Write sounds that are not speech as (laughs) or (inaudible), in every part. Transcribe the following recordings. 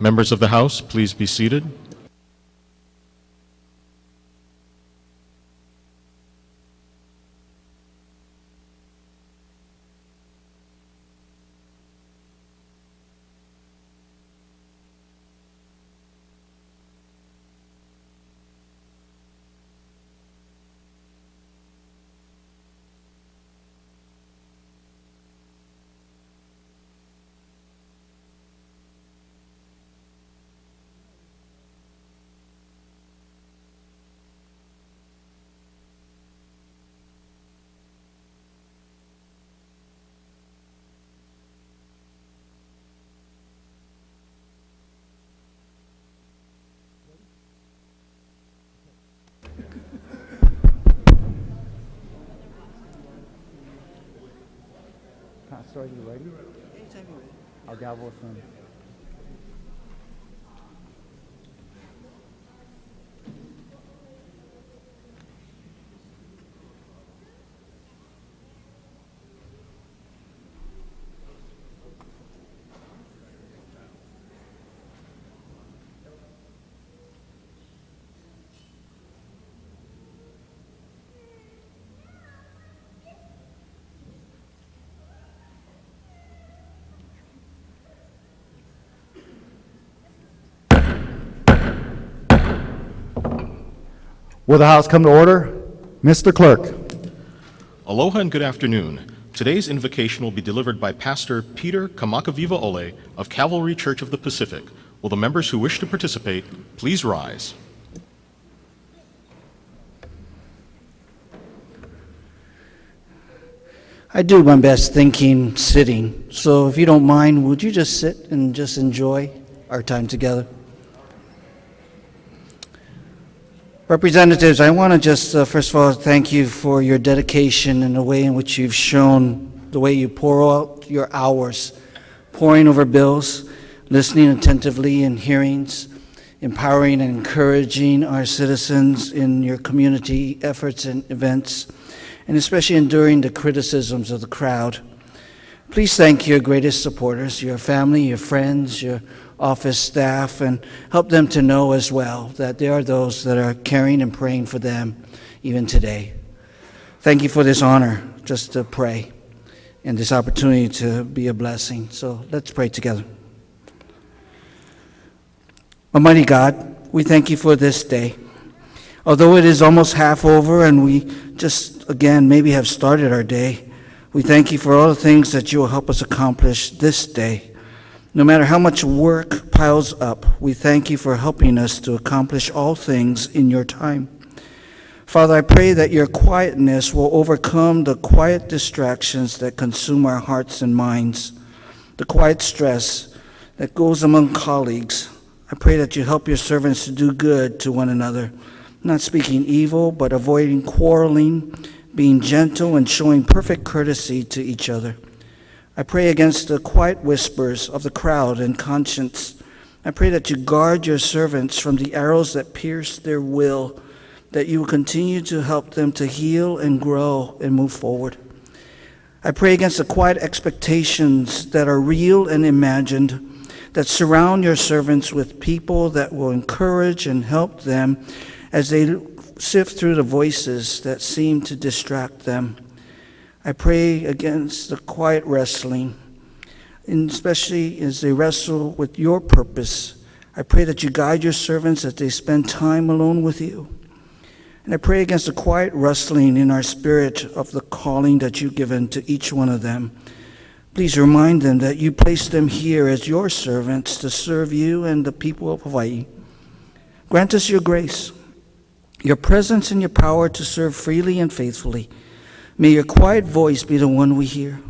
Members of the House, please be seated. Are you ready? I'll gavel us Will the House come to order? Mr. Clerk. Aloha and good afternoon. Today's invocation will be delivered by Pastor Peter Kamakawiwo'ole of Calvary Church of the Pacific. Will the members who wish to participate please rise? I do my best thinking sitting. So if you don't mind, would you just sit and just enjoy our time together? Representatives, I want to just, uh, first of all, thank you for your dedication and the way in which you've shown the way you pour out your hours, poring over bills, listening attentively in hearings, empowering and encouraging our citizens in your community efforts and events, and especially enduring the criticisms of the crowd. Please thank your greatest supporters, your family, your friends, your office staff, and help them to know as well that there are those that are caring and praying for them even today. Thank you for this honor just to pray and this opportunity to be a blessing. So let's pray together. Almighty God, we thank you for this day. Although it is almost half over and we just, again, maybe have started our day, we thank you for all the things that you will help us accomplish this day. No matter how much work piles up, we thank you for helping us to accomplish all things in your time. Father, I pray that your quietness will overcome the quiet distractions that consume our hearts and minds, the quiet stress that goes among colleagues. I pray that you help your servants to do good to one another, not speaking evil, but avoiding quarreling, being gentle, and showing perfect courtesy to each other. I pray against the quiet whispers of the crowd and conscience. I pray that you guard your servants from the arrows that pierce their will, that you will continue to help them to heal and grow and move forward. I pray against the quiet expectations that are real and imagined, that surround your servants with people that will encourage and help them as they sift through the voices that seem to distract them. I pray against the quiet wrestling, and especially as they wrestle with your purpose. I pray that you guide your servants as they spend time alone with you. And I pray against the quiet wrestling in our spirit of the calling that you've given to each one of them. Please remind them that you placed them here as your servants to serve you and the people of Hawaii. Grant us your grace, your presence, and your power to serve freely and faithfully. May your quiet voice be the one we hear.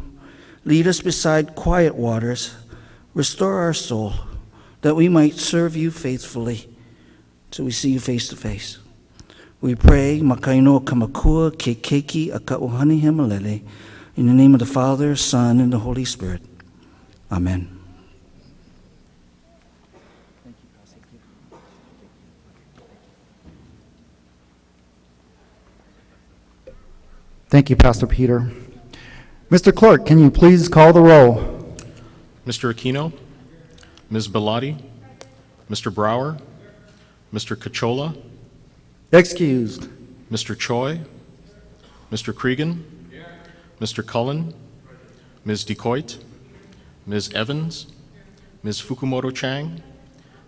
Lead us beside quiet waters. Restore our soul, that we might serve you faithfully till we see you face to face. We pray, Makaino Kamakua Ke Keiki Akauhani Himalele, in the name of the Father, Son, and the Holy Spirit. Amen. Thank you, Pastor Peter. Mr. Clerk, can you please call the roll? Mr. Aquino, Ms. Belatti, Mr. Brower, Mr. Cachola, Excused. Mr. Choy, Mr. Creagan, Mr. Cullen, Ms. DeCoite, Ms. Evans, Ms. Fukumoto Chang,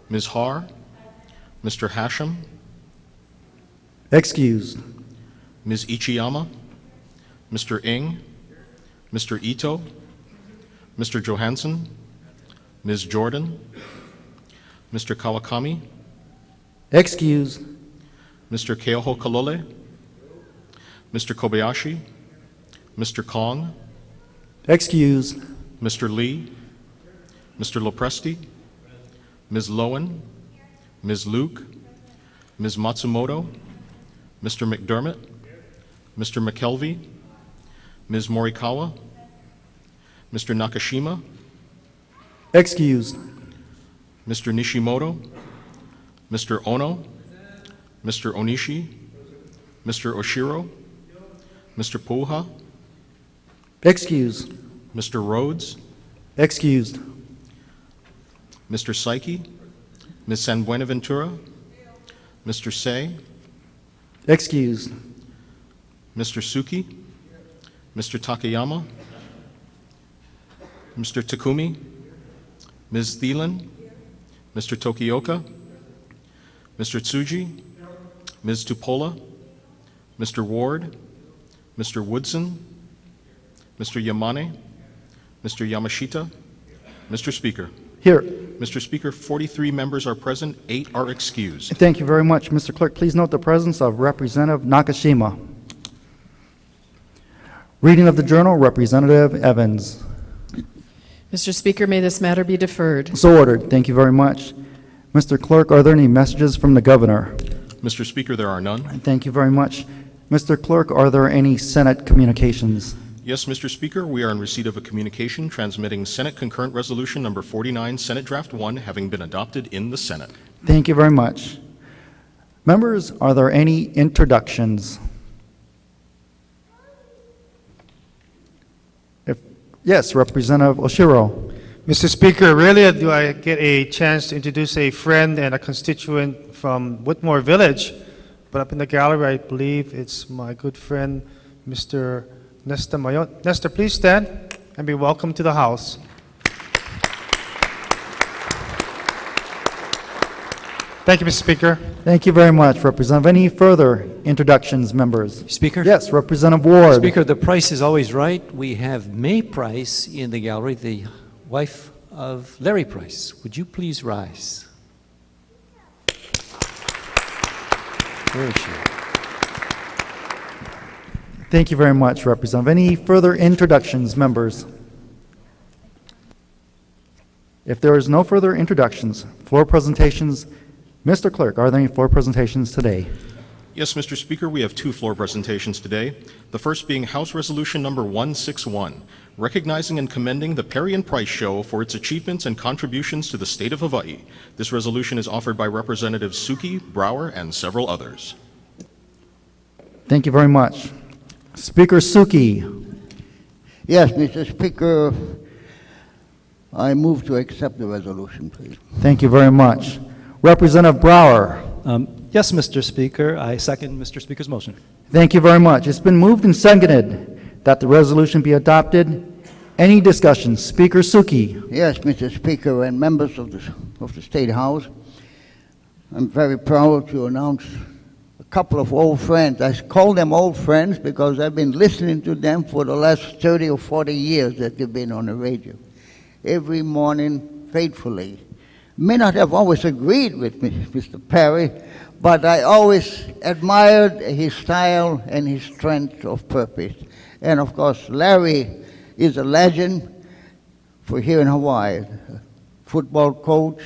Ms. Har, Mr. Hashem, Excused. Ms. Ichiyama, Mr. Ing, Mr. Ito, Mr. Johanson, Ms. Jordan, Mr. Kawakami, Excused. Mr. Keohokalole, Mr. Kobayashi, Mr. Kong, Excused. Mr. Lee, Mr. Lopresti, Ms. Lowen, Ms. Luke, Ms. Matsumoto, Mr. McDermott, Mr. McKelvey, Ms. Morikawa, Mr. Nakashima, Excused. Mr. Nishimoto, Mr. Ohno, Mr. Onishi, Mr. Oshiro, Mr. Pouha, Excused. Mr. Rhoads, Excused. Mr. Saiki, Ms. San Buenaventura, Mr. Say, Excused. Mr. Souki, Mr. Takayama, Mr. Takumi, Ms. Thielen, Mr. Tokioka, Mr. Tsuji, Ms. Tupola, Mr. Ward, Mr. Woodson, Mr. Yamane, Mr. Yamashita, Mr. Speaker. Here. Mr. Speaker, 43 members are present, eight are excused. Thank you very much, Mr. Clerk. Please note the presence of Representative Nakashima. Reading of the journal, Representative Evans. Mr. Speaker, may this matter be deferred. So ordered. Thank you very much. Mr. Clerk, are there any messages from the governor? Mr. Speaker, there are none. Thank you very much. Mr. Clerk, are there any Senate communications? Yes, Mr. Speaker, we are in receipt of a communication transmitting Senate Concurrent Resolution Number 49, Senate Draft 1, having been adopted in the Senate. Thank you very much. Members, are there any introductions? Yes, Representative Oshiro. Mr. Speaker, rarely do I get a chance to introduce a friend and a constituent from Whitmore Village, but up in the gallery, I believe it's my good friend, Mr. Nestor Mayon. Nestor, please stand and be welcome to the House. Thank you, Mr. Speaker. Thank you very much, Representative. Any further introductions, members? Speaker? Yes, Representative Ward. Speaker, the price is always right. We have May Price in the gallery, the wife of Larry Price. Would you please rise? Where is she? Thank you very much, Representative. Any further introductions, members? If there is no further introductions, floor presentations, Mr. Clerk, are there any floor presentations today? Yes, Mr. Speaker, we have two floor presentations today. The first being House Resolution Number 161, recognizing and commending the Perry and Price Show for its achievements and contributions to the state of Hawaii. This resolution is offered by Representatives Souki, Brower, and several others. Thank you very much. Speaker Souki. Yes, Mr. Speaker, I move to accept the resolution, please. Thank you very much. Representative Brower. Um, Yes, Mr. Speaker, I second Mr. Speaker's motion. Thank you very much. It's been moved and seconded that the resolution be adopted. Any discussion? Speaker Souki. Yes, Mr. Speaker and members of the, of the State House, I'm very proud to announce a couple of old friends. I call them old friends because I've been listening to them for the last 30 or 40 years that they've been on the radio. Every morning, faithfully. May not have always agreed with me, Mr. Perry, but I always admired his style and his strength of purpose. And of course, Larry is a legend for here in Hawaii. Football coach,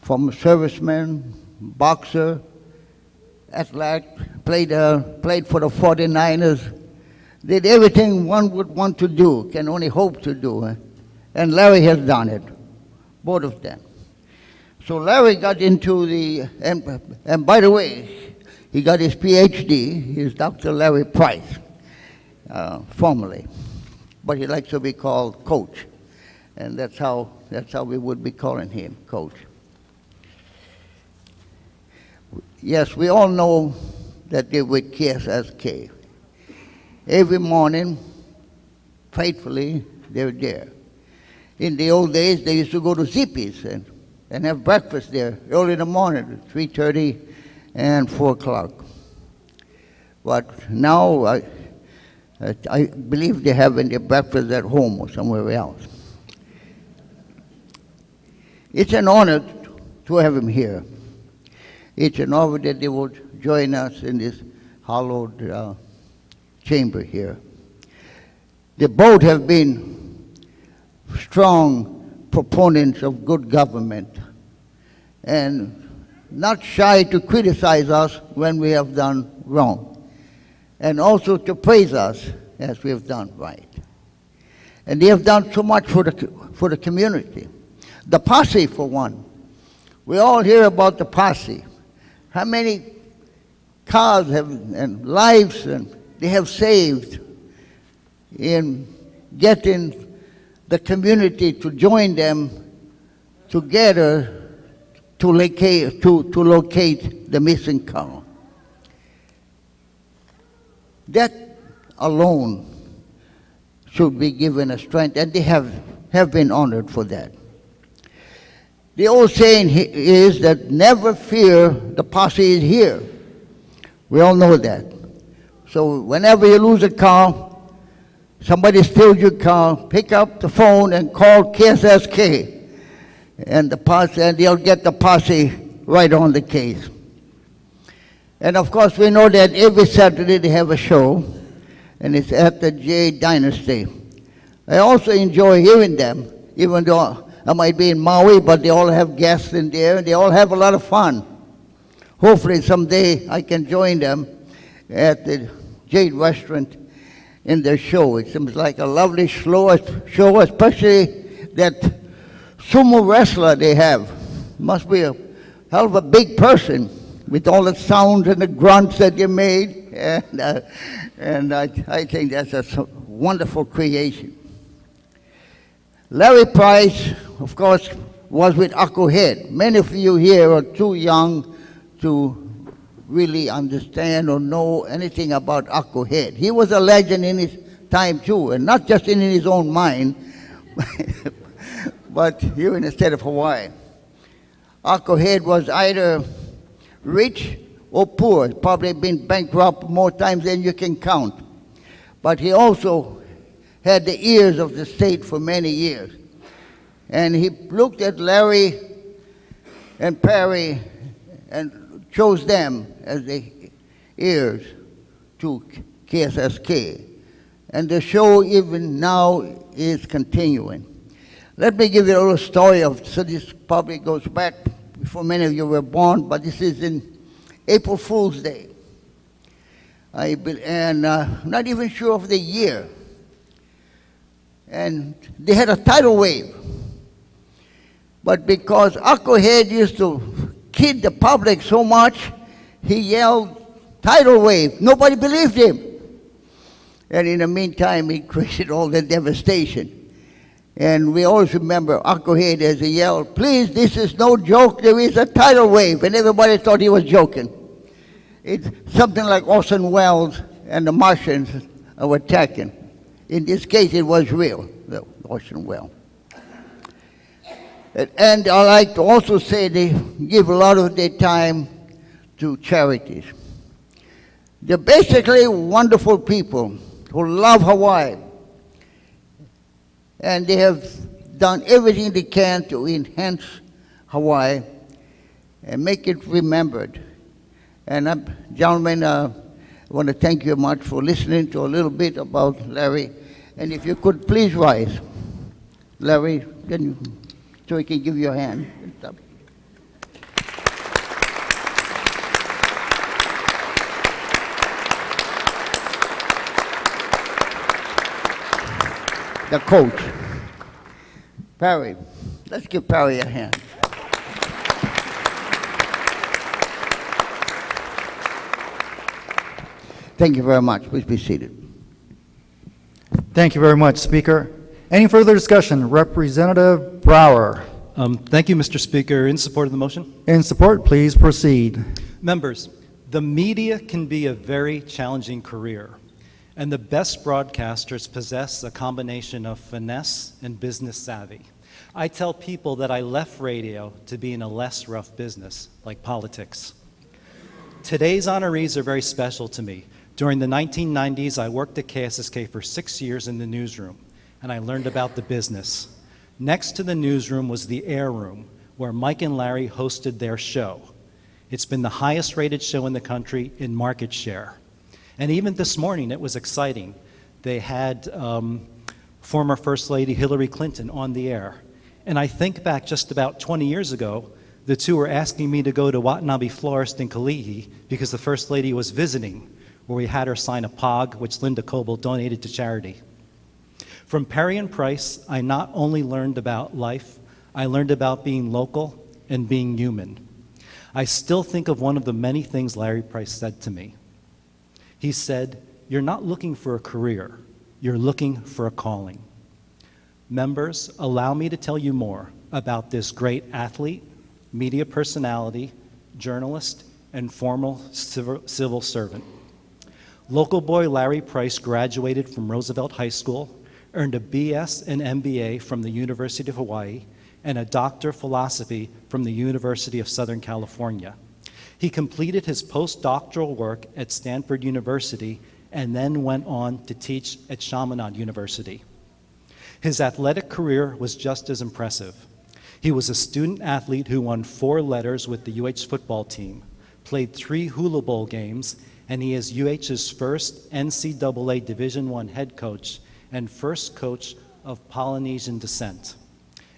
former serviceman, boxer, athlete, played, uh, played for the 49ers, did everything one would want to do, can only hope to do. And Larry has done it, both of them. So Larry got into the, and, and by the way, he got his PhD. He's Dr. Larry Price, uh, formerly, but he likes to be called Coach. And that's how, that's how we would be calling him, Coach. Yes, we all know that they're with KSSK. Every morning, faithfully, they're there. In the old days, they used to go to Zippy's and, and have breakfast there early in the morning, 3.30 and 4 o'clock. But now, I, I- believe they're having their breakfast at home or somewhere else. It's an honor to have him here. It's an honor that they would join us in this hallowed uh, chamber here. They both have been strong proponents of good government and not shy to criticize us when we have done wrong and also to praise us as we have done right. And they have done so much for the, for the community. The posse, for one. We all hear about the posse. How many cars have, and lives and they have saved in getting the community to join them together to locate, to, to locate the missing car. That alone should be given a strength, and they have, have been honored for that. The old saying is that never fear, the posse is here. We all know that. So whenever you lose a car, somebody steals your car, pick up the phone and call KSSK. And the posse, and they'll get the posse right on the case. And of course, we know that every Saturday they have a show, and it's at the Jade Dynasty. I also enjoy hearing them, even though I might be in Maui, but they all have guests in there, and they all have a lot of fun. Hopefully, someday I can join them at the Jade Restaurant in their show. It seems like a lovely slow show, especially that sumo wrestler they have. Must be a hell of a big person with all the sounds and the grunts that you made. (laughs) And, uh, and I, I think that's a wonderful creation. Larry Price, of course, was with Akuhead. Many of you here are too young to really understand or know anything about Akuhead. He was a legend in his time too, and not just in his own mind, (laughs) but here in the state of Hawaii. Akuhead was either rich or poor. Probably been bankrupt more times than you can count. But he also had the ears of the state for many years. And he looked at Larry and Perry and chose them as the ears to KSSK. And the show even now is continuing. Let me give you a little story of, so this probably goes back before many of you were born, but this is in April Fool's Day. I, be- and uh, not even sure of the year. And they had a tidal wave. But because Akuhead used to kid the public so much, he yelled, tidal wave. Nobody believed him. And in the meantime, he (laughs) created all the devastation. And we always remember Akuhead as he yelled, please, this is no joke, there is a tidal wave. And everybody thought he was joking. It's something like Orson Welles and the Martians are attacking. In this case, it was real, the Orson Welles. And- I like to also say they give a lot of their time to charities. They're basically wonderful people who love Hawaii. And they have done everything they can to enhance Hawaii and make it remembered. And uh, gentlemen, uh, I want to thank you much for listening to a little bit about Larry. And if you could please rise. Larry, can you, so he can give you a hand. The coach, Perry. Let's give Perry a hand. Thank you very much. Please be seated. Thank you very much, Speaker. Any further discussion? Representative Brower. Um, Thank you, Mr. Speaker. In support of the motion? In support, please proceed. Members, the media can be a very challenging career, and the best broadcasters possess a combination of finesse and business savvy. I tell people that I left radio to be in a less rough business, like politics. Today's honorees are very special to me. During the 1990s, I worked at KSSK for six years in the newsroom, and I learned about the business. Next to the newsroom was the air room, where Mike and Larry hosted their show. It's been the highest rated show in the country in market share. And even this morning, it was exciting. They had um, former First Lady Hillary Clinton on the air. And I think back just about 20 years ago, the two were asking me to go to Watanabe Florist in Kalihi because the First Lady was visiting, where we had her sign a POG, which Linda Coble donated to charity. From Perry and Price, I not only learned about life, I learned about being local and being human. I still think of one of the many things Larry Price said to me. He said, You're not looking for a career, you're looking for a calling. Members, allow me to tell you more about this great athlete, media personality, journalist, and former civil, civil servant. Local boy Larry Price graduated from Roosevelt High School, earned a BS and MBA from the University of Hawaii, and a Doctor of Philosophy from the University of Southern California. He completed his postdoctoral work at Stanford University and then went on to teach at Chaminade University. His athletic career was just as impressive. He was a student athlete who won four letters with the UH football team, played three Hula Bowl games, and he is UH's first NCAA Division I head coach and first coach of Polynesian descent.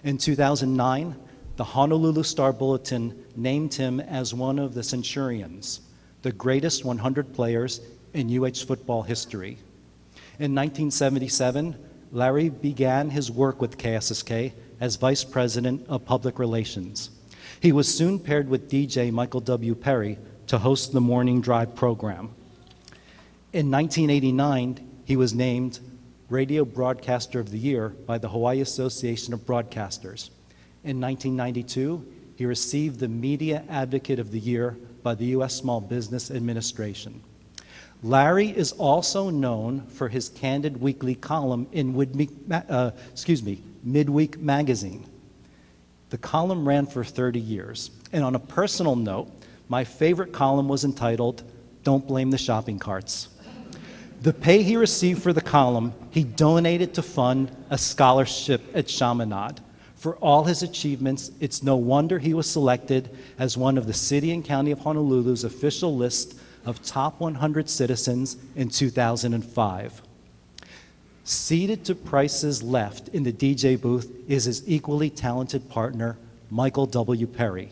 In 2009, the Honolulu Star Bulletin named him as one of the Centurions, the greatest 100 players in UH football history. In 1977, Larry began his work with KSSK as Vice President of Public Relations. He was soon paired with DJ Michael W. Perry to host the Morning Drive program. In 1989, he was named Radio Broadcaster of the Year by the Hawaii Association of Broadcasters. In 1992, he received the Media Advocate of the Year by the U.S. Small Business Administration. Larry is also known for his candid weekly column in Midweek, uh, excuse me, Midweek Magazine. The column ran for 30 years. And on a personal note, my favorite column was entitled, Don't Blame the Shopping Carts. The pay he received for the column, he donated to fund a scholarship at Chaminade. For all his achievements, it's no wonder he was selected as one of the city and county of Honolulu's official list of top 100 citizens in 2005. Seated to Price's left in the DJ booth is his equally talented partner, Michael W. Perry.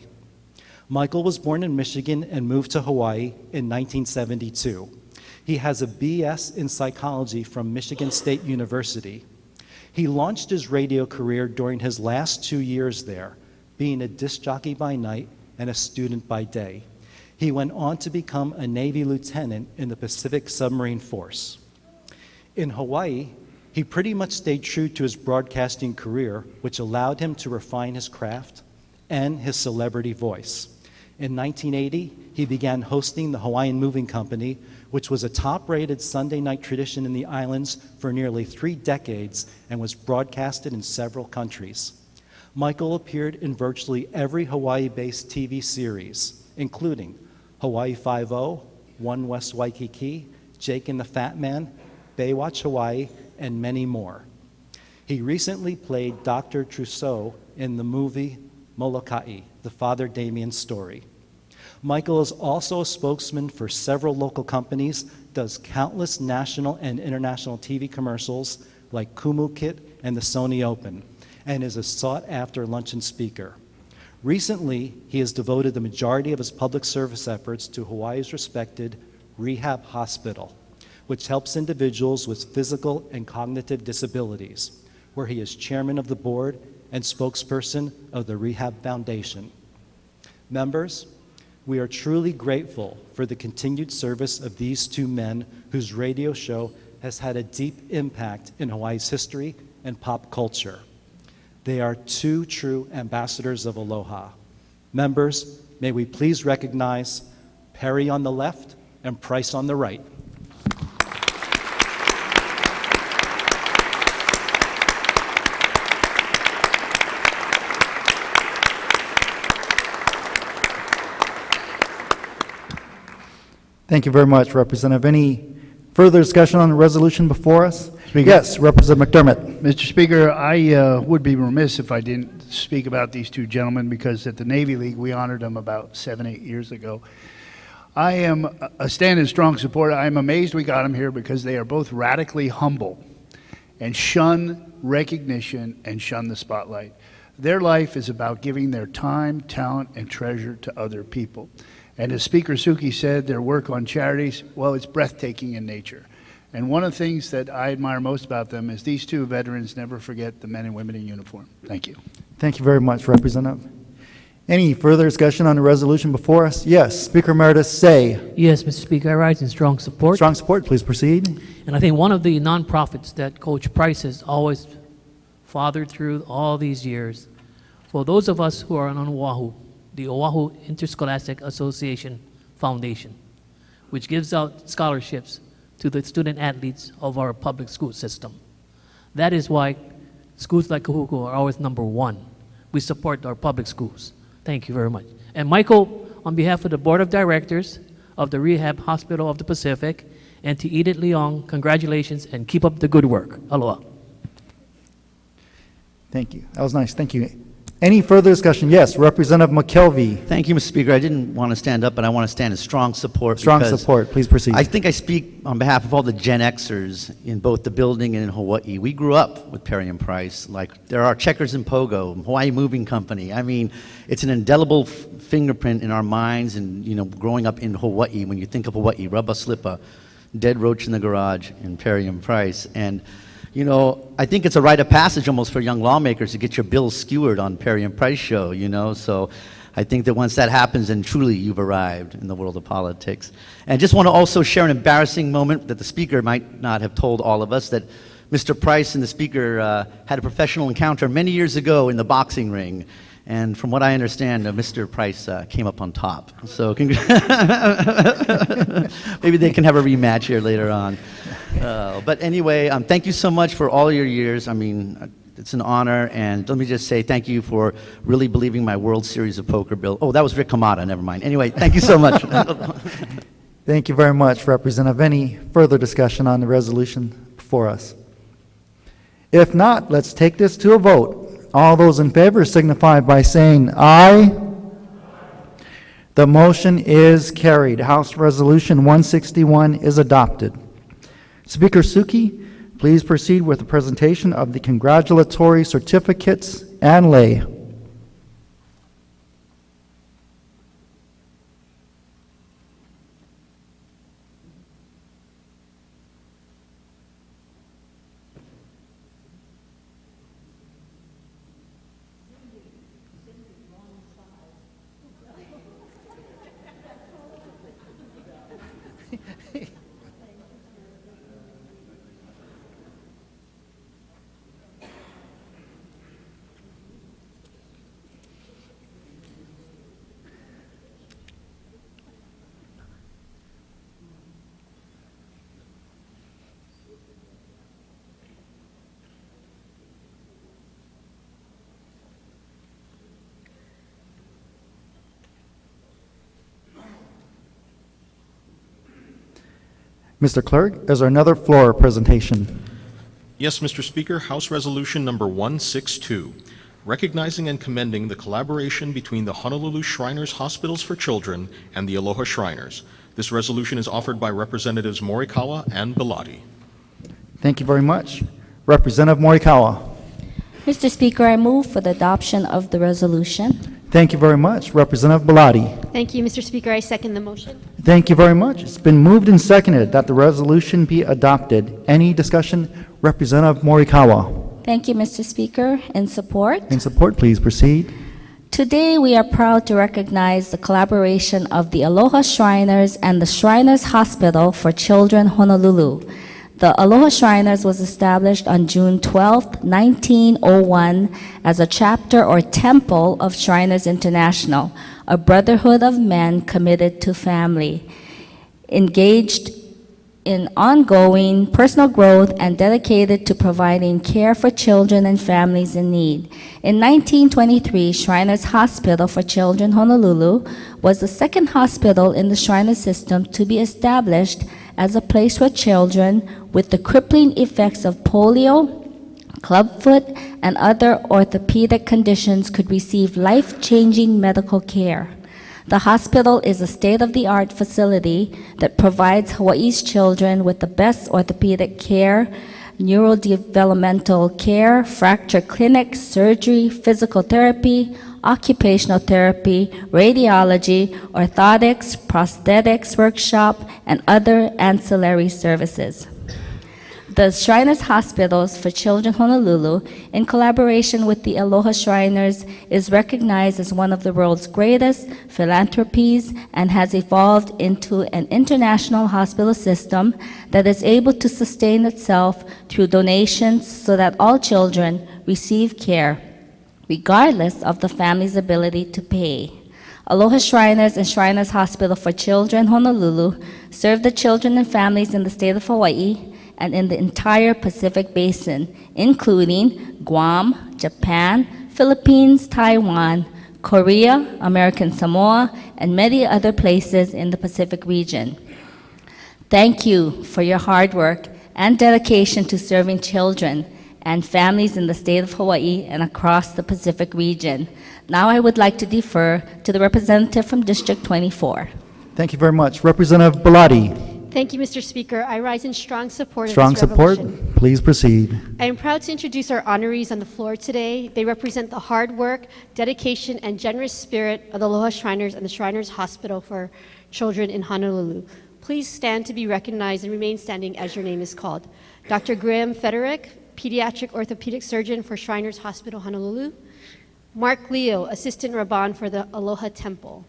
Michael was born in Michigan and moved to Hawaii in 1972. He has a BS in psychology from Michigan State University. He launched his radio career during his last two years there, being a disc jockey by night and a student by day. He went on to become a Navy lieutenant in the Pacific Submarine Force. In Hawaii, he pretty much stayed true to his broadcasting career, which allowed him to refine his craft and his celebrity voice. In 1980, he began hosting the Hawaiian Moving Company, which was a top rated Sunday night tradition in the islands for nearly three decades and was broadcasted in several countries. Michael appeared in virtually every Hawaii based TV series, including Hawaii Five-O, One West Waikiki, Jake and the Fat Man, Baywatch Hawaii, and many more. He recently played Dr. Trousseau in the movie Molokai, the Father Damien story. Michael is also a spokesman for several local companies, does countless national and international TV commercials like Kumu Kit and the Sony Open, and is a sought after luncheon speaker. Recently, he has devoted the majority of his public service efforts to Hawaii's respected Rehab Hospital, which helps individuals with physical and cognitive disabilities, where he is chairman of the board and spokesperson of the Rehab Foundation. Members, we are truly grateful for the continued service of these two men whose radio show has had a deep impact in Hawaii's history and pop culture. They are two true ambassadors of aloha. Members, may we please recognize Perry on the left and Price on the right. Thank you very much, Representative. Any further discussion on the resolution before us? Yes, Representative McDermott. Mr. Speaker, I uh, would be remiss if I didn't speak about these two gentlemen because at the Navy League, we honored them about seven, eight years ago. I am a- a stand in strong support. I'm amazed we got them here because they are both radically humble and shun recognition and shun the spotlight. Their life is about giving their time, talent, and treasure to other people. And as Speaker Souki said, their work on charities, well, it's breathtaking in nature. And one of the things that I admire most about them is these two veterans never forget the men and women in uniform. Thank you. Thank you very much, Representative. Any further discussion on the resolution before us? Yes, Speaker Emeritus Say. Yes, Mr. Speaker, I rise in strong support. Strong support, please proceed. And I think one of the nonprofits that Coach Price has always fathered through all these years, for those of us who are on Oahu, the Oahu Interscholastic Association Foundation, which gives out scholarships to the student athletes of our public school system. That is why schools like Kahuku are always number one. We support our public schools. Thank you very much. And Michael, on behalf of the Board of Directors of the Rehab Hospital of the Pacific, and to Edith Leong, congratulations and keep up the good work. Aloha. Thank you. That was nice. Thank you. Any further discussion? Yes, Representative McKelvey. Thank you, Mr. Speaker. I didn't want to stand up, but I want to stand in strong support. Strong because support. Please proceed. I think I speak on behalf of all the Gen Xers in both the building and in Hawaii. We grew up with Perry and Price. Like, there are Checkers and Pogo, Hawaii Moving Company. I mean, it's an indelible f- fingerprint in our minds and, you know, growing up in Hawaii, when you think of Hawaii, Rubber Slipper, Dead Roach in the Garage, and Perry and Price. And, you know, I think it's a rite of passage almost for young lawmakers to get your bills skewered on Perry and Price show, you know, so I think that once that happens, then truly you've arrived in the world of politics. And I just want to also share an embarrassing moment that the speaker might not have told all of us that Mr. Price and the speaker uh, had a professional encounter many years ago in the boxing ring. And from what I understand, uh, Mr. Price uh, came up on top. So (laughs) maybe they can have a rematch here later on. Uh, but anyway, um, thank you so much for all your years. I mean, uh, it's an honor. And let me just say thank you for really believing my World Series of Poker bill. Oh, that was Rick Kamada. Never mind. Anyway, thank you so much. (laughs) Thank you very much, Representative. Any further discussion on the resolution before us? If not, let's take this to a vote. All those in favor signify by saying aye. The motion is carried. House Resolution 161 is adopted. Speaker Souki, please proceed with the presentation of the congratulatory certificates and lay. Mr. Clerk, is there another floor presentation? Yes, Mr. Speaker, House Resolution Number 162, recognizing and commending the collaboration between the Honolulu Shriners Hospitals for Children and the Aloha Shriners. This resolution is offered by Representatives Morikawa and Belatti. Thank you very much. Representative Morikawa. Mr. Speaker, I move for the adoption of the resolution. Thank you very much. Representative Belatti. Thank you, Mr. Speaker. I second the motion. Thank you very much. It's been moved and seconded that the resolution be adopted. Any discussion? Representative Morikawa. Thank you, Mr. Speaker. In support, In support, please proceed. today we are proud to recognize the collaboration of the Aloha Shriners and the Shriners Hospital for Children Honolulu. The Aloha Shriners was established on June 12, 1901, as a chapter or temple of Shriners International, a brotherhood of men committed to family, engaged in ongoing personal growth and dedicated to providing care for children and families in need. In 1923, Shriners Hospital for Children Honolulu was the second hospital in the Shriners system to be established as a place where children with the crippling effects of polio, clubfoot, and other orthopedic conditions could receive life-changing medical care. The hospital is a state-of-the-art facility that provides Hawaii's children with the best orthopedic care, neurodevelopmental care, fracture clinics, surgery, physical therapy, occupational therapy, radiology, orthotics, prosthetics workshop, and other ancillary services. The Shriners Hospitals for Children Honolulu, in collaboration with the Aloha Shriners, is recognized as one of the world's greatest philanthropies and has evolved into an international hospital system that is able to sustain itself through donations so that all children receive care, regardless of the family's ability to pay. Aloha Shriners and Shriners Hospital for Children Honolulu serve the children and families in the state of Hawaii and in the entire Pacific Basin, including Guam, Japan, Philippines, Taiwan, Korea, American Samoa, and many other places in the Pacific region. Thank you for your hard work and dedication to serving children and families in the state of Hawaii and across the Pacific region. Now I would like to defer to the representative from District 24. Thank you very much. Representative Belatti. Thank you, Mr. Speaker. I rise in strong support Strong of this support. resolution. Please proceed. I am proud to introduce our honorees on the floor today. They represent the hard work, dedication, and generous spirit of the Aloha Shriners and the Shriners Hospital for Children in Honolulu. Please stand to be recognized and remain standing as your name is called. Dr. Graham Federick, pediatric orthopedic surgeon for Shriners Hospital Honolulu. Mark Leo, assistant Rabban for the Aloha Temple.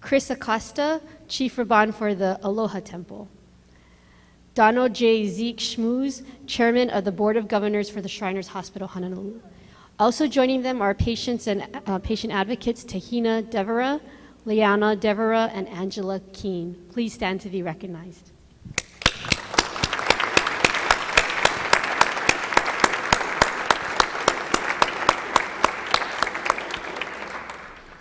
Chris Acosta, Chief Rabban for the Aloha Temple. Donald J. Zeke Schmooze, Chairman of the Board of Governors for the Shriners Hospital Honolulu. Also joining them are patients and uh, patient advocates Tahina Devera, Liana Devera, and Angela Keene. Please stand to be recognized.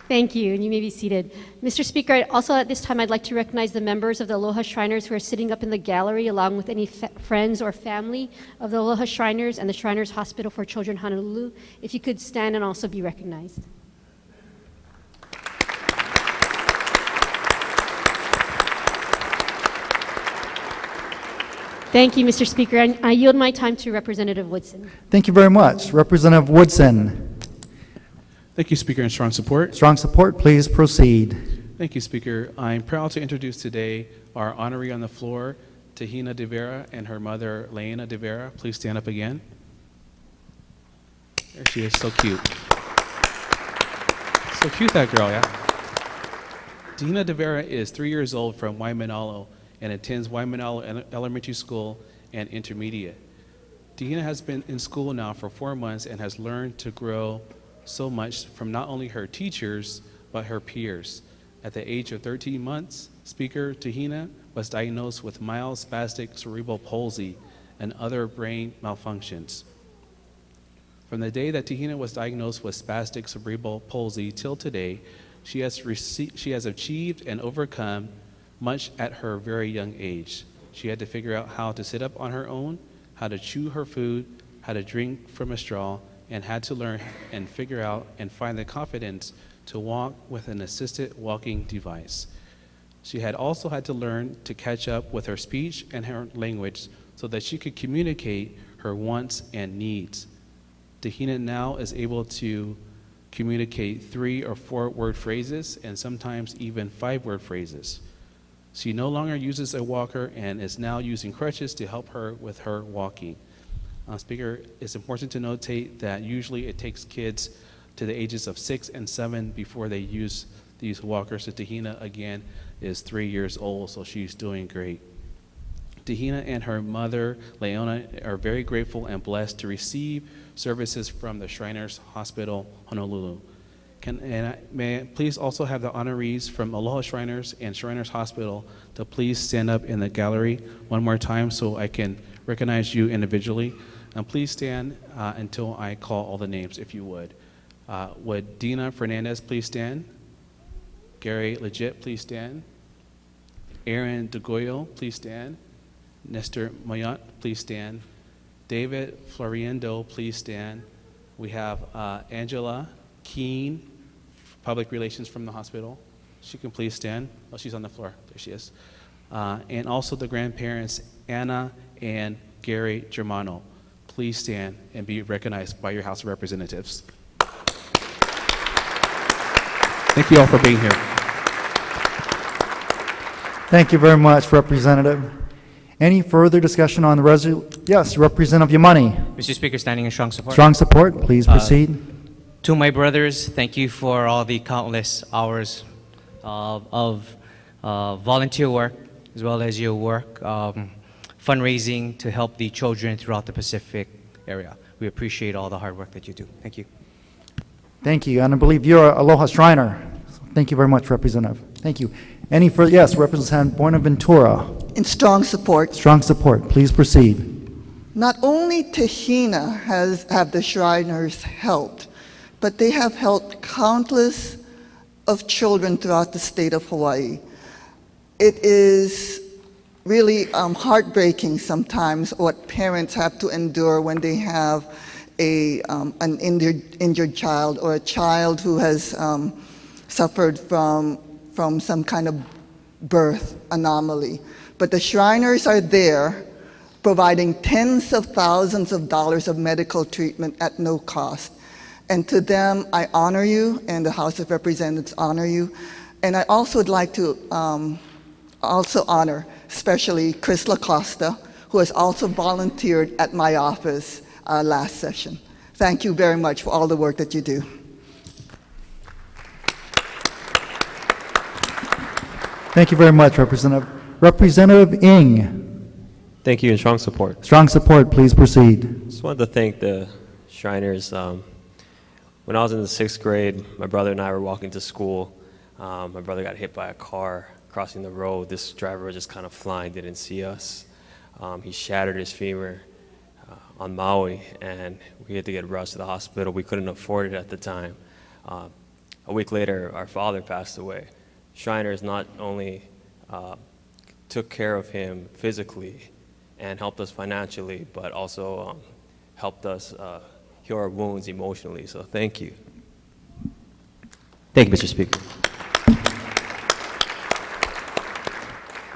Thank you, and you may be seated. Mr. Speaker, also at this time, I'd like to recognize the members of the Aloha Shriners who are sitting up in the gallery, along with any friends or family of the Aloha Shriners and the Shriners Hospital for Children Honolulu. If you could stand and also be recognized. Thank you, Mr. Speaker. And I yield my time to Representative Woodson. Thank you very much. Representative Woodson. Thank you, Speaker, and strong support. Strong support. Please proceed. Thank you, Speaker. I'm proud to introduce today our honoree on the floor, Tahina De Vera, and her mother, Leena De Vera. Please stand up again. There she is, so cute. So cute, that girl, yeah? Tahina De Vera is three years old from Waimanalo and attends Waimanalo Elementary School and Intermediate. Tahina has been in school now for four months and has learned to grow so much from not only her teachers, but her peers. At the age of 13 months, Speaker Tahina was diagnosed with mild spastic cerebral palsy and other brain malfunctions. From the day that Tahina was diagnosed with spastic cerebral palsy till today, she has, received, she has achieved and overcome much at her very young age. She had to figure out how to sit up on her own, how to chew her food, how to drink from a straw, and had to learn and figure out and find the confidence to walk with an assisted walking device. She had also had to learn to catch up with her speech and her language so that she could communicate her wants and needs. Tahina now is able to communicate three or four word phrases and sometimes even five word phrases. She no longer uses a walker and is now using crutches to help her with her walking. Uh, Speaker, it's important to notate that usually it takes kids to the ages of six and seven before they use these walkers. So Tahina, again, is three years old, so she's doing great. Tahina and her mother, Leona, are very grateful and blessed to receive services from the Shriners Hospital, Honolulu. Can, and I, may I please also have the honorees from Aloha Shriners and Shriners Hospital to please stand up in the gallery one more time so I can recognize you individually. And please stand uh, until I call all the names, if you would. Uh, would Dina Fernandez please stand? Gary Legit, please stand. Aaron DeGoyo, please stand. Nestor Mayant, please stand. David Floriendo, please stand. We have uh, Angela Keene, Public Relations from the hospital. She can please stand. Oh, she's on the floor. There she is. Uh, and also the grandparents, Anna and Gary Germano. Please stand and be recognized by your House of Representatives. Thank you all for being here. Thank you very much, Representative. Any further discussion on the resolution? Yes, Representative Yamane. Mr. Speaker, standing in strong support. Strong support, please Uh, proceed. To my brothers, thank you for all the countless hours of, of uh, volunteer work, as well as your work um, fundraising to help the children throughout the Pacific area. We appreciate all the hard work that you do. Thank you. Thank you, and I believe you're Aloha Shriner. Thank you very much, Representative. Thank you. Any further, yes, Representative Buenaventura. In strong support. Strong support, please proceed. Not only Tahina has have the Shriners helped, but they have helped countless of children throughout the state of Hawaii. It is really um, heartbreaking sometimes what parents have to endure when they have a, um, an injured, injured child or a child who has um, suffered from, from some kind of birth anomaly. But the Shriners are there providing tens of thousands of dollars of medical treatment at no cost. And to them, I honor you, and the House of Representatives honor you. And I also would like to um, also honor, especially Chris LaCosta, who has also volunteered at my office uh, last session. Thank you very much for all the work that you do. Thank you very much, Representative. Representative Ing. Thank you and strong support. Strong support, please proceed. Just wanted to thank the Shriners. Um, when I was in the sixth grade, my brother and I were walking to school. Um, my brother got hit by a car crossing the road. This driver was just kind of flying, didn't see us. Um, he shattered his femur uh, on Maui, and we had to get rushed to the hospital. We couldn't afford it at the time. Uh, a week later, our father passed away. Shriners not only uh, took care of him physically and helped us financially, but also um, helped us uh, heal our wounds emotionally. So thank you. Thank you, Mr. Speaker.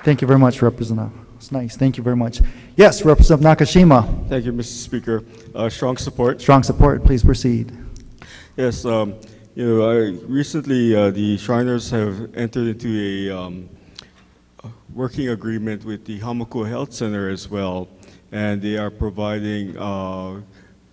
Thank you very much, Representative. It's nice. Thank you very much. Yes, Representative Nakashima. Thank you, Mr. Speaker. Uh, strong support. Strong support, please proceed. Yes, um, you know, I, recently uh, the Shriners have entered into a um, working agreement with the Hamakua Health Center as well, and they are providing uh,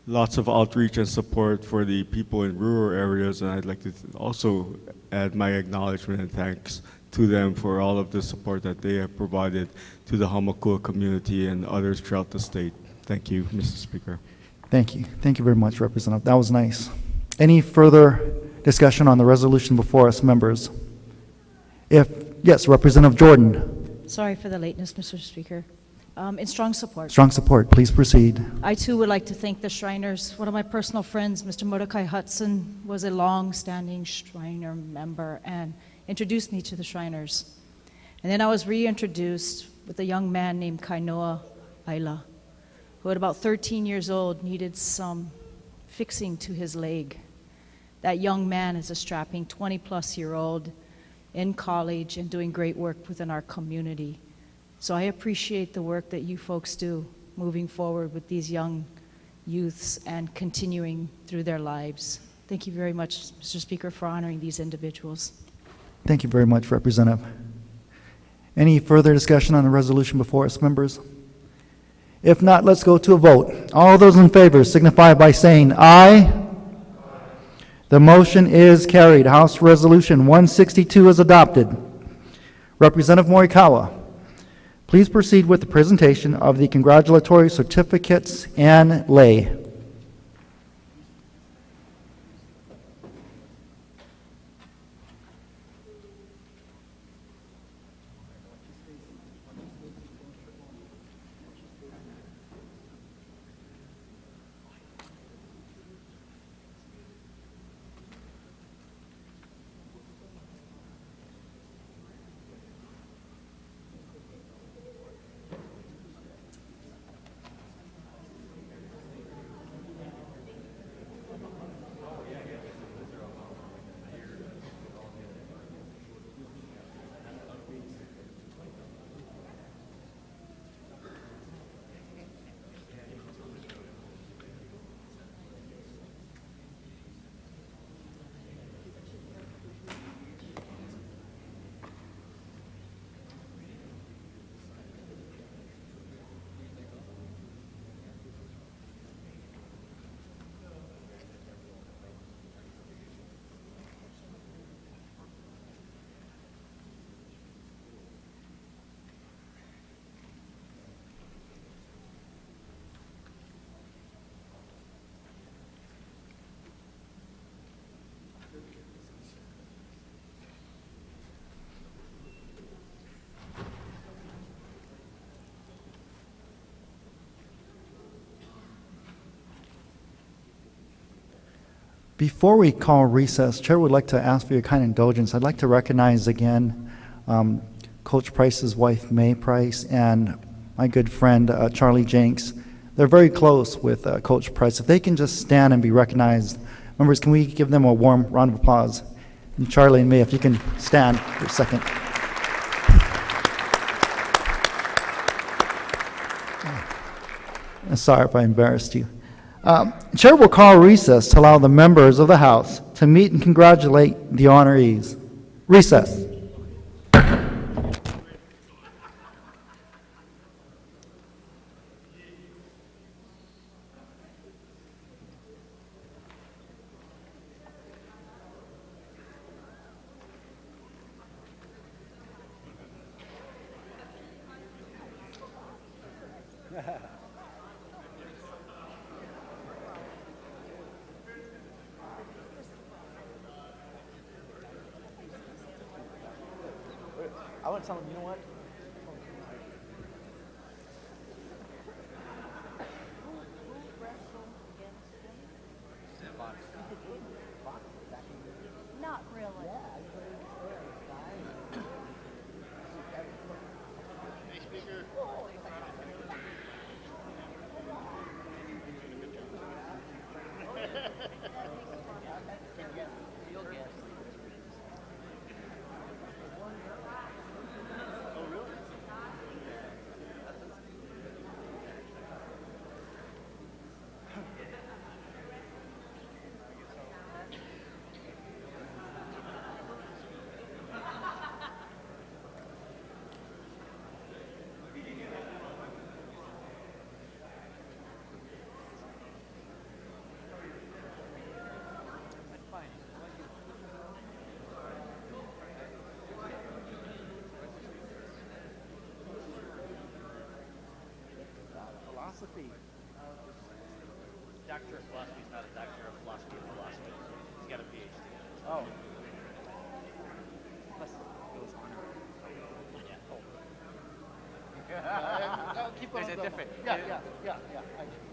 lots of outreach and support for the people in rural areas, and I'd like to also add my acknowledgement and thanks to them for all of the support that they have provided to the Hamakua community and others throughout the state. Thank you, Mr. Speaker. Thank you. Thank you very much, Representative. That was nice. Any further discussion on the resolution before us, members? If, yes, Representative Jordan. Sorry for the lateness, Mr. Speaker. Um, in strong support. Strong support, please proceed. I too would like to thank the Shriners. One of my personal friends, Mr. Mordecai Hudson, was a long-standing Shriner member and introduced me to the Shriners. And then I was reintroduced with a young man named Kainoa Aila, who at about 13 years old needed some fixing to his leg. That young man is a strapping 20-plus year old in college and doing great work within our community. So I appreciate the work that you folks do moving forward with these young youths and continuing through their lives. Thank you very much, Mr. Speaker, for honoring these individuals. Thank you very much, Representative. Any further discussion on the resolution before us, members? If not, let's go to a vote. All those in favor signify by saying aye. The motion is carried. House Resolution 162 is adopted. Representative Morikawa, Please proceed with the presentation of the congratulatory certificates and lay. Before we call recess, Chair would like to ask for your kind indulgence. I'd like to recognize again um, Coach Price's wife, May Price, and my good friend, uh, Charlie Jenks. They're very close with uh, Coach Price. If they can just stand and be recognized, members, can we give them a warm round of applause? And Charlie and May, if you can stand for a second. Sorry if I embarrassed you. Um, Chair will call recess to allow the members of the House to meet and congratulate the honorees. Recess. I want to tell them, you know what? Not really. Philosophy. Doctor of philosophy is not a doctor of philosophy of philosophy. He's got a PhD. Oh. Plus, it was honorary. Yeah. Oh. (laughs) Yeah, yeah, keep There's going a on. different. Yeah, yeah, yeah, yeah.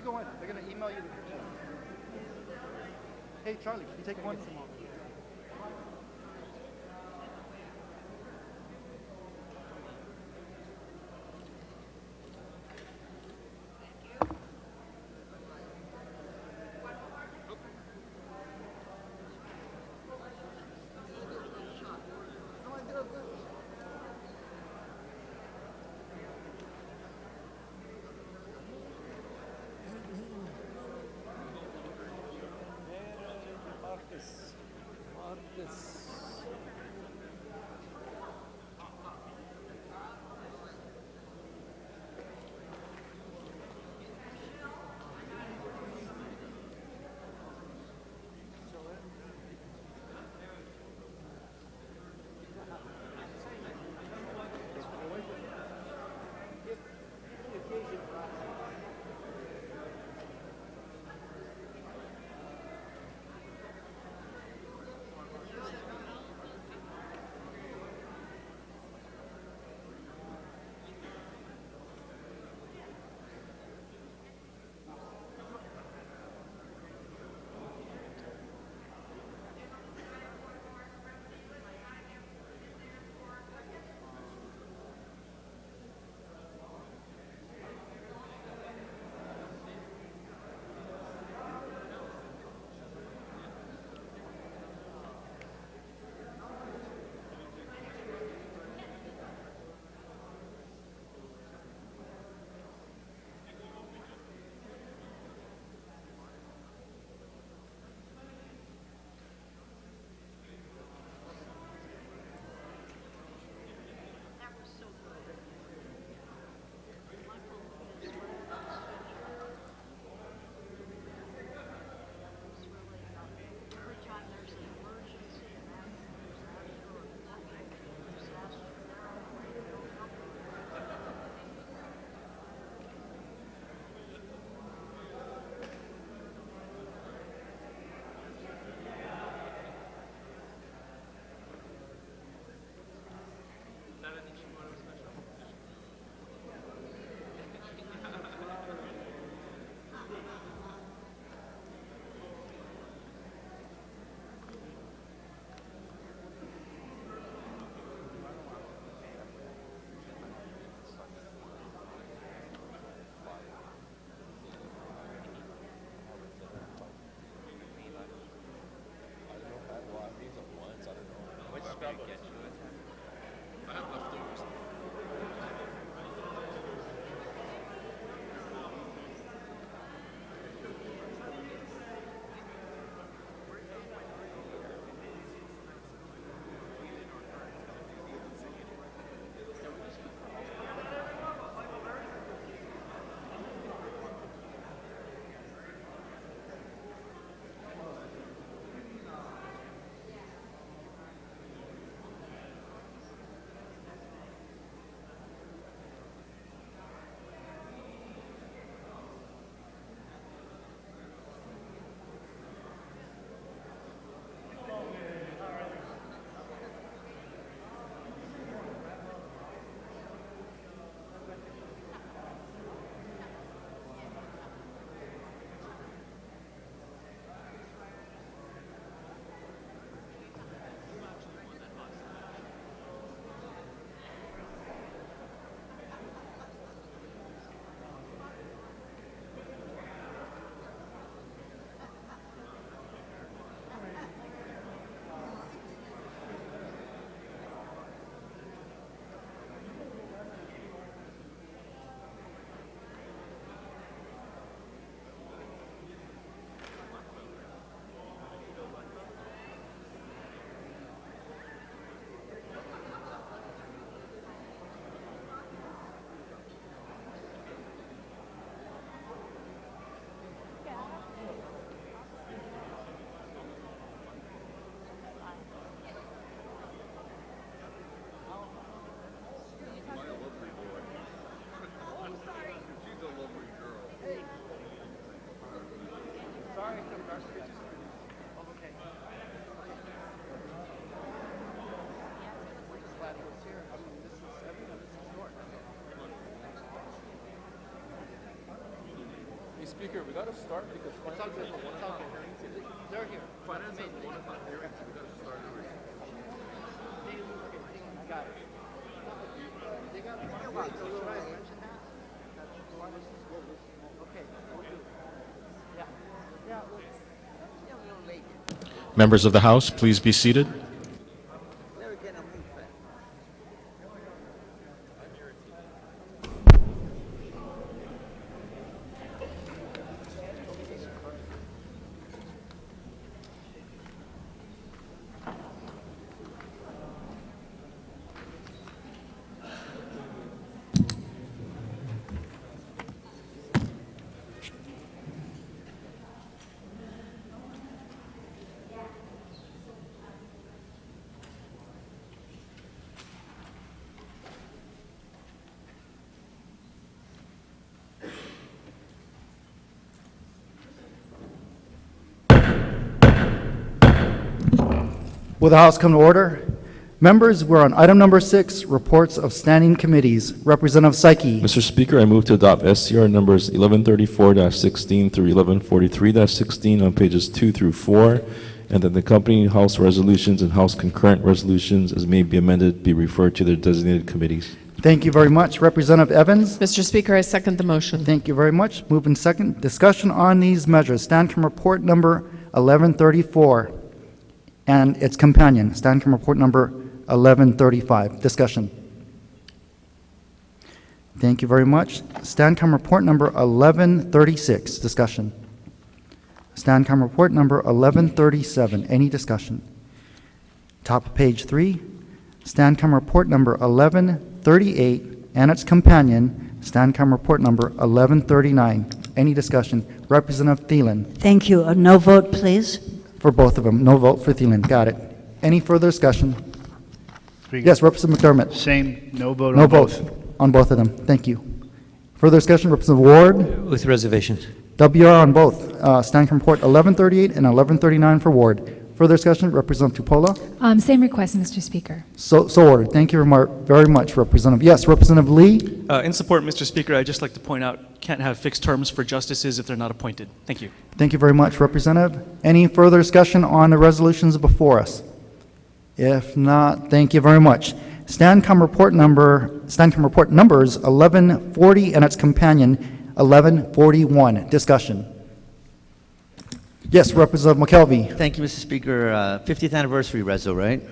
Should go in. They're going to email you the picture. Hey, Charlie, can you take one? numbers. Speaker, we gotta start because finance is one o'clock hearing. They're here. Finance has one o'clock hearing, so we gotta start already. I got it. They got Okay, we'll do. Yeah. Yeah, well, yeah, a little late. Members of the House, please be seated. Will the House come to order? Members, we're on item number six, reports of standing committees. Representative Saiki. Mr. Speaker, I move to adopt SCR numbers 1134-16 through 1143-16 on pages 2 through 4, and that the accompanying House resolutions and House concurrent resolutions, as may be amended, be referred to their designated committees. Thank you very much. Representative Evans. Mr. Speaker, I second the motion. Thank you very much. Moving second. Discussion on these measures. Stancom report number 1134 and its companion. Stancom report number 1135. Discussion. Thank you very much. Stancom report number 1136. Discussion. Stancom report number 1137. Any discussion? Top of page three. Stancom report number 1138 and its companion. Stancom report number 1139. Any discussion? Representative Thielen. Thank you. A no vote, please. For both of them. No vote for Thielen. Got it. Any further discussion? Yes, Representative McDermott. Same, no vote No on vote both. on both of them. Thank you. Further discussion, Representative Ward. With reservations. WR on both. Uh, Standing report 1138 and 1139 for Ward. Further discussion, Representative Tupola. Um, Same request, Mr. Speaker. So, so ordered. Thank you very very much, Representative. Yes, Representative Lee. Uh, In support, Mr. Speaker, I'd just like to point out, can't have fixed terms for justices if they're not appointed. Thank you. Thank you very much, Representative. Any further discussion on the resolutions before us? If not, thank you very much. Stancom report number, Stancom report numbers 1140 and its companion 1141. Discussion. Yes, Representative McKelvey. Thank you, Mr. Speaker. Uh, 50th anniversary reso, right?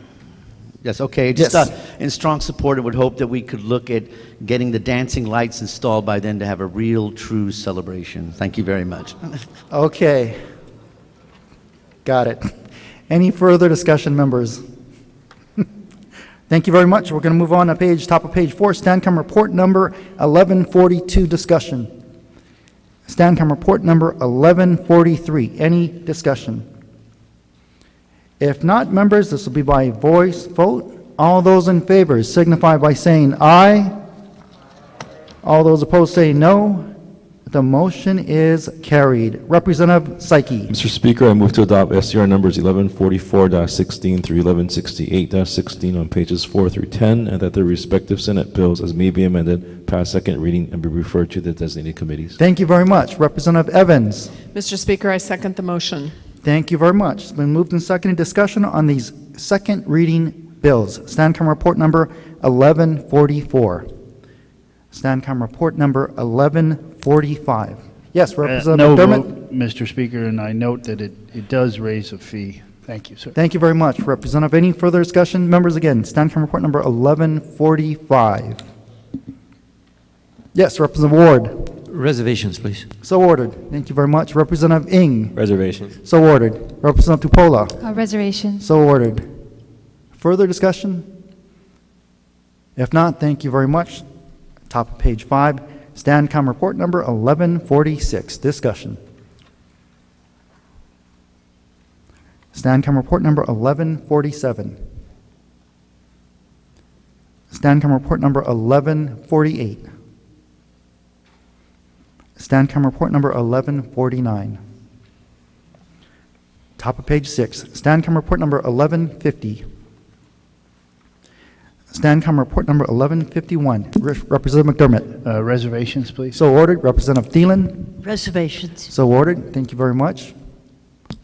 Yes, okay, just Yes. uh, in strong support, I would hope that we could look at getting the dancing lights installed by then to have a real, true celebration. Thank you very much. (laughs) Okay. Got it. Any further discussion, members? (laughs) Thank you very much. We're going to move on to page, top of page four, Stancom report number 1142, discussion. Stancom report number 1143, any discussion? If not, members, this will be by voice vote. All those in favor signify by saying aye. All those opposed say no. The motion is carried. Representative Saiki. Mr. Speaker, I move to adopt SCR numbers 1144-16 through 1168-16 on pages 4 through 10, and that the respective Senate bills, as may be amended, pass second reading and be referred to the designated committees. Thank you very much. Representative Evans. Mr. Speaker, I second the motion. Thank you very much. It's been moved and seconded. Discussion on these second reading bills. Stancom report number 1144. Stancom report number 1145. Yes, Uh, Representative No McDermott. vote, Mr. Speaker, and I note that it, it does raise a fee. Thank you, sir. Thank you very much, Representative. Any further discussion? Members, again, Stancom report number 1145. Yes, Representative Ward. Reservations, please. So ordered. Thank you very much. Representative Ing. Reservations. So ordered. Representative Tupola. Uh, reservations. So ordered. Further discussion? If not, thank you very much. Top of page five, Stancom report number 1146, discussion. Stancom report number 1147. Stancom report number 1148. Stancom report number 1149. Top of page six, Stancom report number 1150. Stancom report number 1151. Re- Representative McDermott. Uh, Reservations, please. So ordered. Representative Thielen. Reservations. So ordered. Thank you very much.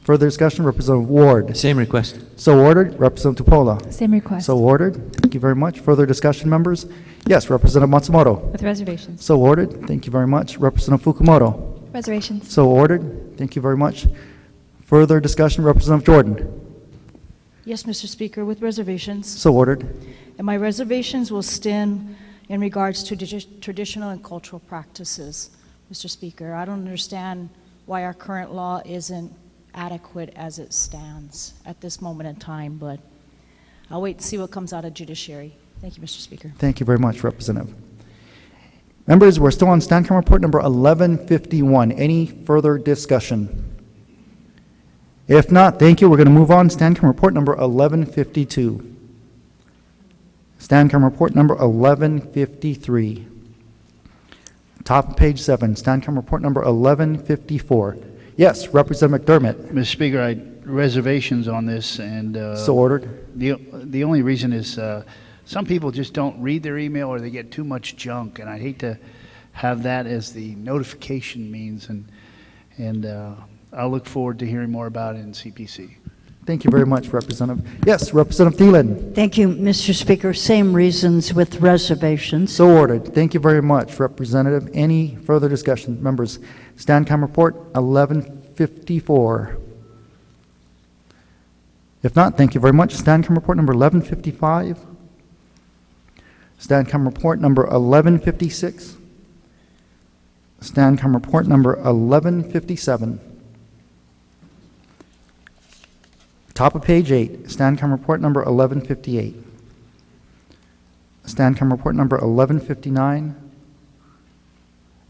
Further discussion, Representative Ward. Same request. So ordered. Representative Tupola. Same request. So ordered. Thank you very much. Further discussion, members? Yes, Representative Matsumoto. With reservations. So ordered. Thank you very much. Representative Fukumoto. Reservations. So ordered. Thank you very much. Further discussion, Representative Jordan. Yes, Mr. Speaker, with reservations. So ordered. And my reservations will stem in regards to traditional and cultural practices, Mr. Speaker. I don't understand why our current law isn't adequate as it stands at this moment in time, but I'll wait and see what comes out of judiciary. Thank you, Mr. Speaker. Thank you very much, Representative. Members, we're still on Stancom report number 1151. Any further discussion? If not, thank you. We're going to move on. Stancom report number 1152. Stancom report number 1153. Top page seven, Stancom report number 1154. Yes, Representative McDermott. Mr. Speaker, I reservations on this, and... uh, So ordered. The, the only reason is, uh, some people just don't read their email, or they get too much junk, and I hate to have that as the notification means, and, and uh, I'll look forward to hearing more about it in CPC. Thank you very much, Representative. Yes, Representative Thielen. Thank you, Mr. Speaker. Same reasons with reservations. So ordered. Thank you very much, Representative. Any further discussion? Members, Stancom report 1154. If not, thank you very much. Stancom report number 1155. Stancom report number 1156. Stancom report number 1157. Top of page eight, Stancom report number 1158. Stancom report number 1159.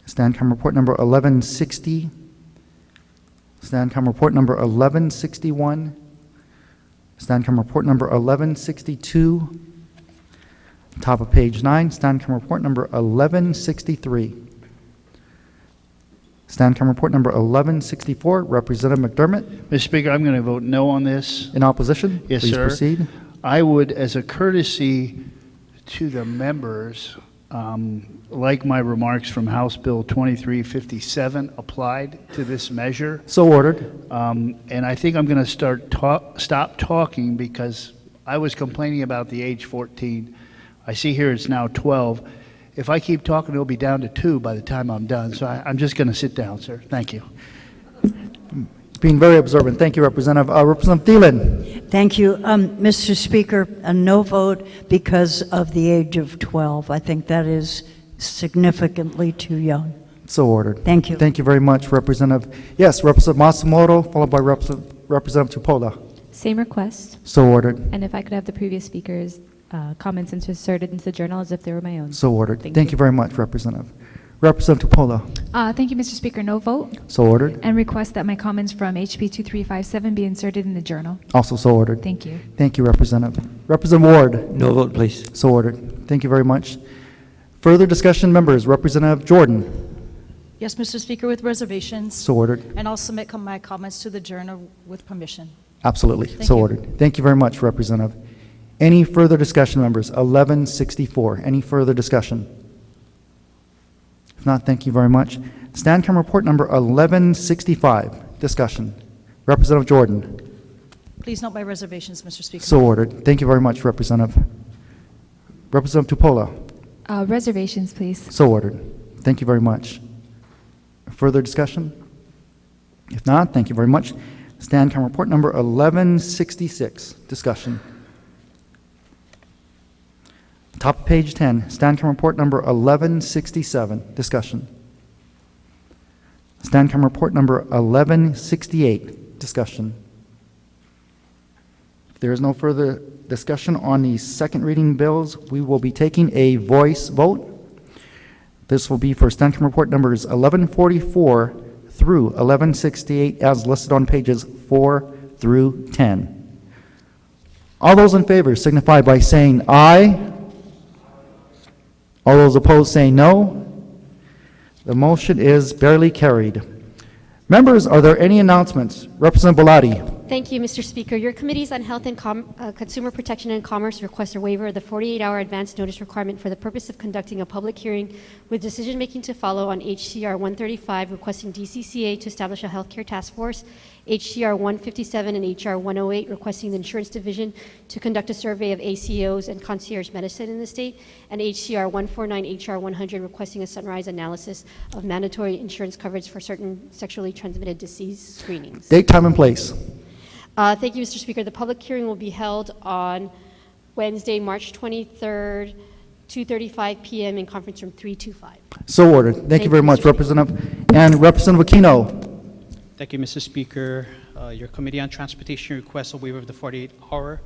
Stancom report number 1160. Stancom report number 1161. Stancom report number 1162. Top of page nine, Stancom report number 1163. Stancom report number 1164, Representative McDermott. Mr. Speaker, I'm going to vote no on this. In opposition? Yes, Please sir. proceed. I would, as a courtesy to the members, um, like my remarks from House Bill 2357 applied to this measure. So ordered. Um, And I think I'm going to start talk, stop talking because I was complaining about the age 14. I see here it's now 12. If I keep talking, it'll be down to two by the time I'm done. So I, I'm just going to sit down, sir. Thank you. Being very observant. Thank you, Representative. Uh, Representative Thielen. Thank you. Um, Mr. Speaker, a no vote because of the age of 12. I think that is significantly too young. So ordered. Thank you. Thank you very much, Representative. Yes, Representative Matsumoto, followed by Representative Representative Tupola. Same request. So ordered. And if I could have the previous speaker's uh, comments inserted into the journal as if they were my own. So ordered. Thank Thank you. you very much, Representative. Representative Tupola. Uh, Thank you, Mr. Speaker. No vote. So ordered. And request that my comments from HB 2357 be inserted in the journal. Also so ordered. Thank you. Thank you, Representative. Representative Ward. No vote, please. So ordered. Thank you very much. Further discussion, members. Representative Jordan. Yes, Mr. Speaker, with reservations. So ordered. And I'll submit my comments to the journal with permission. Absolutely. Thank So you. ordered. Thank you very much, Representative. Any further discussion, members? 1164. Any further discussion? If not, thank you very much. Stand report number 1165. Discussion. Representative Jordan. Please note my reservations, Mr. Speaker. So ordered. Thank you very much, Representative. Representative Tupola. Uh, Reservations, please. So ordered. Thank you very much. Further discussion? If not, thank you very much. Stand report number 1166. Discussion. Top page 10, Stand report number 1167. Discussion. Stand report number 1168. Discussion. If there is no further discussion on the second reading bills, we will be taking a voice vote. This will be for Stand report numbers 1144 through 1168 as listed on pages 4 through 10. All those in favor signify by saying aye. All those opposed say no. The motion is barely carried. Members, are there any announcements? Representative Belatti. Thank you, Mr. Speaker. Your committees on Health and Com- uh, Consumer Protection and Commerce request a waiver of the 48-hour advance notice requirement for the purpose of conducting a public hearing with decision-making to follow on HCR 135 requesting DCCA to establish a healthcare task force, HCR 157 and HR 108 requesting the Insurance Division to conduct a survey of ACOs and concierge medicine in the state, and HCR 149 HR 100 requesting a sunrise analysis of mandatory insurance coverage for certain sexually transmitted disease screenings. Date, time, and place. Uh, Thank you, Mr. Speaker. The public hearing will be held on Wednesday, March 23rd, 2:35 PM in conference room 325. So ordered. Thank you very much, Representative. And Representative Aquino. Thank you, Mr. Speaker. Uh, Your Committee on Transportation requests a waiver of the 48-hour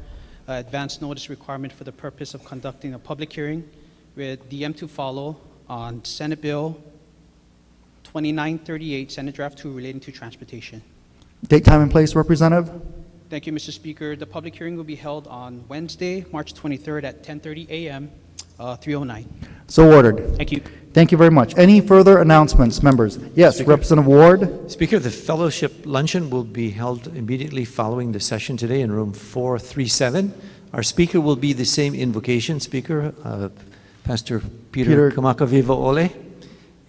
uh, advance notice requirement for the purpose of conducting a public hearing with DM to follow on Senate Bill 2938, Senate Draft 2 relating to transportation. Date, time, and place, Representative. Thank you, Mr. Speaker. The public hearing will be held on Wednesday, March 23rd at 10:30 a.m., uh, 309. So ordered. Thank you. Thank you very much. Any further announcements, members? Yes, Speaker. Representative Ward. Speaker, the fellowship luncheon will be held immediately following the session today in room 437. Our speaker will be the same invocation speaker, uh, Pastor Peter, Peter- Kamakawiwo'ole,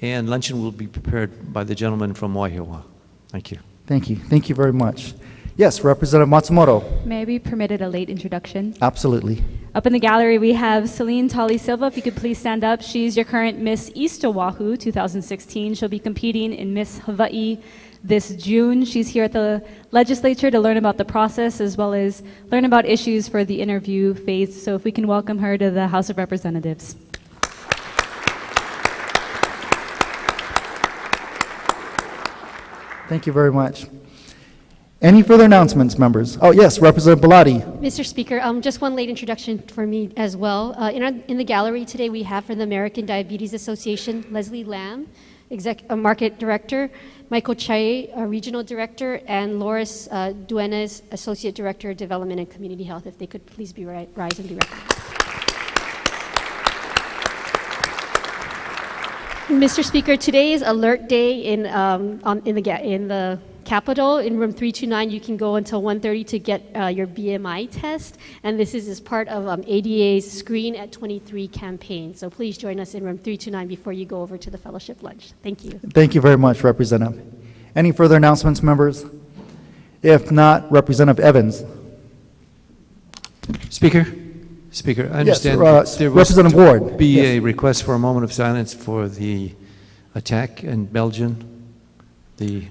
and luncheon will be prepared by the gentleman from Waihewa. Thank you. Thank you. Thank you very much. Yes, Representative Matsumoto. May I be permitted a late introduction? Absolutely. Up in the gallery, we have Celine Tully Silva. If you could please stand up. She's your current Miss East Oahu 2016. She'll be competing in Miss Hawaii this June. She's here at the legislature to learn about the process as well as learn about issues for the interview phase. So if we can welcome her to the House of Representatives. Thank you very much. Any further announcements, members? Oh, yes, Representative Belatti. Mr. Speaker, um, just one late introduction for me as well. Uh, in, our, in the gallery today, we have from the American Diabetes Association, Leslie Lamb, exec, uh, Market Director, Michael Chae, uh, Regional Director, and Loris uh, Duenas, Associate Director of Development and Community Health. If they could please be ri- rise and be recognized. Mr. Speaker, today is Alert Day in, um, on, in, the, in the Capitol. In room 329, you can go until 1.30 to get uh, your BMI test. And this is as part of um, ADA's Screen at 23 campaign. So please join us in room 329 before you go over to the fellowship lunch. Thank you. Thank you very much, Representative. Any further announcements, members? If not, Representative Evans. Speaker, Speaker, I Yes, understand uh, there was Representative Ward. be Yes. a request for a moment of silence for the attack in Belgium, the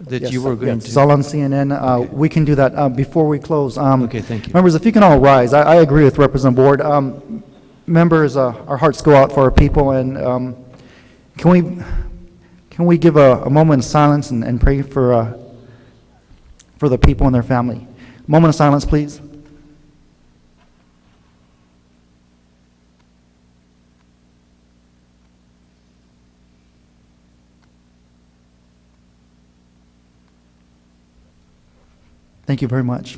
that Yes, you were going yes, to? It's all on CNN. Uh, We can do that. Uh, Before we close. um, Okay, thank you. Members, if you can all rise, I I agree with Representative Ward. Um, Members, uh, our hearts go out for our people, and um, can we, can we give a a moment of silence and and pray for, uh, for the people and their family? Moment of silence, please. Thank you very much.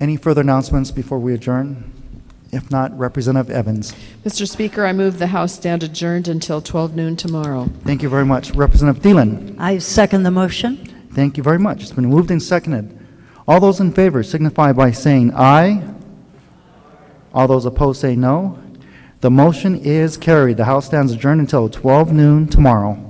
Any further announcements before we adjourn? If not, Representative Evans. Mr. Speaker, I move the House stand adjourned until 12 noon tomorrow. Thank you very much. Representative Thielen. I second the motion. Thank you very much. It's been moved and seconded. All those in favor signify by saying aye. All those opposed say no. The motion is carried. The House stands adjourned until 12 noon tomorrow.